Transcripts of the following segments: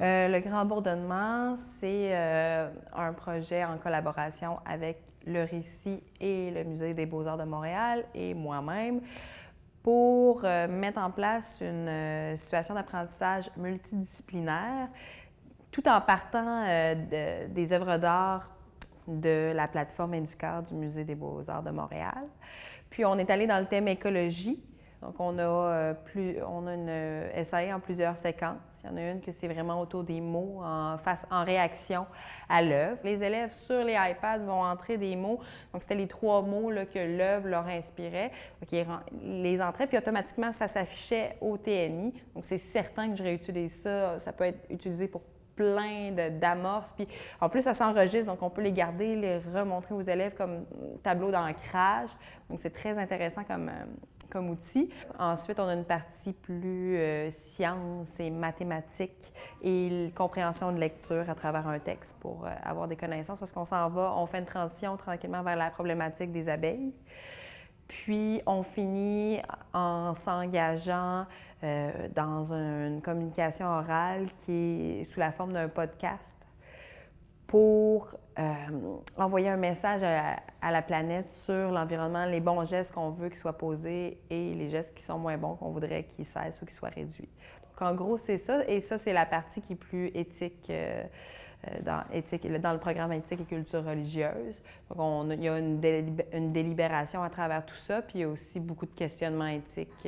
Grand Bourdonnement, c'est euh, un projet en collaboration avec le Récit et le Musée des beaux-arts de Montréal et moi-même pour euh, mettre en place une euh, situation d'apprentissage multidisciplinaire tout en partant des œuvres d'art de la plateforme Inducœur du Musée des beaux-arts de Montréal. Puis on est allé dans le thème écologie, donc, on a, euh, une essai en plusieurs séquences. Il y en a une que c'est vraiment autour des mots en, en réaction à l'œuvre. Les élèves sur les iPads vont entrer des mots. Donc, c'était les trois mots que l'œuvre leur inspirait. Donc, ils les entraient, puis automatiquement, ça s'affichait au TNI. Donc, c'est certain que je réutilise ça. Ça peut être utilisé pour plein d'amorces. Puis en plus, ça s'enregistre, donc on peut les garder, les remontrer aux élèves comme tableau d'ancrage. Donc c'est très intéressant comme, euh, comme outil. Ensuite, on a une partie plus euh, sciences et mathématiques et compréhension de lecture à travers un texte pour euh, avoir des connaissances parce qu'on s'en va, on fait une transition tranquillement vers la problématique des abeilles. Puis, on finit en s'engageant euh, dans une communication orale qui est sous la forme d'un podcast pour euh, envoyer un message à, la planète sur l'environnement, les bons gestes qu'on veut qu'ils soient posés et les gestes qui sont moins bons qu'on voudrait qu'ils cessent ou qu'ils soient réduits. Donc, en gros, c'est ça. Et ça, c'est la partie qui est plus éthique, euh, euh, dans, éthique, dans le programme éthique et culture religieuse. Donc, on, il y a une, délibération à travers tout ça, puis il y a aussi beaucoup de questionnements éthiques,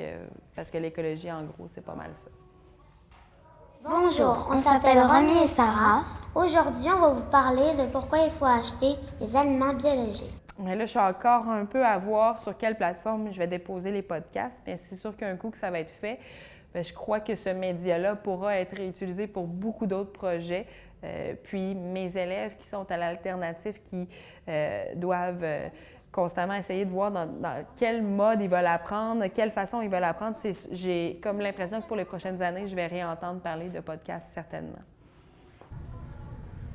parce que l'écologie, en gros, c'est pas mal ça. Bonjour, on s'appelle Romy et Sarah. Aujourd'hui, on va vous parler de pourquoi il faut acheter des aliments biologiques. Mais là, je suis encore un peu à voir sur quelle plateforme je vais déposer les podcasts. Mais c'est sûr qu'un coup que ça va être fait, ben, je crois que ce média-là pourra être réutilisé pour beaucoup d'autres projets. Euh, puis mes élèves qui sont à l'alternative, qui euh, doivent euh, constamment essayer de voir dans, quel mode ils veulent apprendre, quelle façon ils veulent apprendre. J'ai comme l'impression que pour les prochaines années, je vais réentendre parler de podcasts certainement.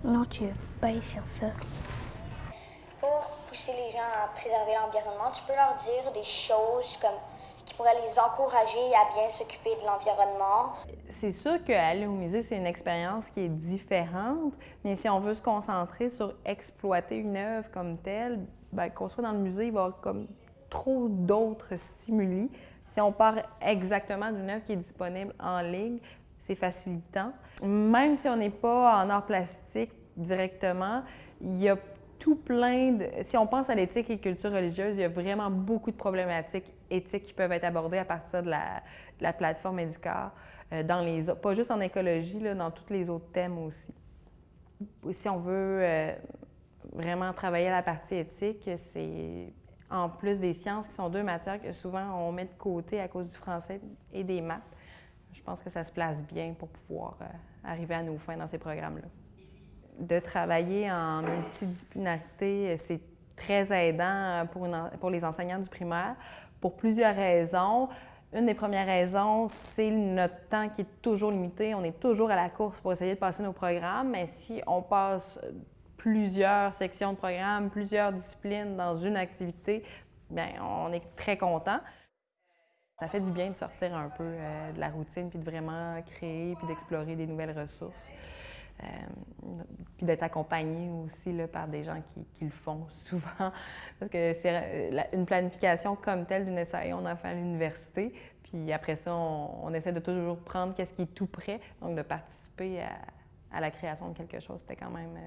Non, tu veux pas y sur ça. Pour pousser les gens à préserver l'environnement, tu peux leur dire des choses comme qui pourraient les encourager à bien s'occuper de l'environnement. C'est sûr qu'aller au musée, c'est une expérience qui est différente, mais si on veut se concentrer sur exploiter une œuvre comme telle, ben, qu'on soit dans le musée, il va y avoir comme trop d'autres stimuli. Si on part exactement d'une œuvre qui est disponible en ligne, c'est facilitant. Même si on n'est pas en art plastique directement, il y a tout plein de... Si on pense à l'éthique et culture religieuse, il y a vraiment beaucoup de problématiques éthiques qui peuvent être abordées à partir de la, plateforme Educar, euh, dans les, pas juste en écologie, là, dans tous les autres thèmes aussi. Si on veut euh, vraiment travailler la partie éthique, c'est en plus des sciences qui sont deux matières que souvent on met de côté à cause du français et des maths. Je pense que ça se place bien pour pouvoir euh, arriver à nos fins dans ces programmes-là. De travailler en multidisciplinarité, c'est très aidant pour, pour les enseignants du primaire pour plusieurs raisons. Une des premières raisons, c'est notre temps qui est toujours limité. On est toujours à la course pour essayer de passer nos programmes, mais si on passe plusieurs sections de programme, plusieurs disciplines dans une activité, bien, on est très content. Ça fait du bien de sortir un peu euh, de la routine, puis de vraiment créer, puis d'explorer des nouvelles ressources. Euh, puis d'être accompagné aussi là, par des gens qui, le font souvent. Parce que c'est euh, une planification comme telle d'une SAE, on a fait à l'université. Puis après ça, on, essaie de toujours prendre qu'est-ce qui est tout prêt. Donc de participer à, la création de quelque chose, c'était quand même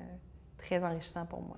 très enrichissant pour moi.